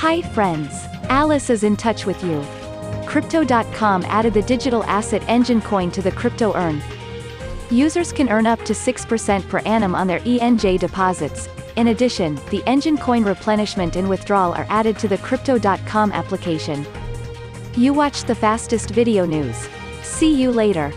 Hi friends. Alice is in touch with you. Crypto.com added the digital asset Enjin coin to the crypto earn. Users can earn up to 6% per annum on their ENJ deposits. In addition, the Enjin coin replenishment and withdrawal are added to the Crypto.com application. You watched the fastest video news. See you later.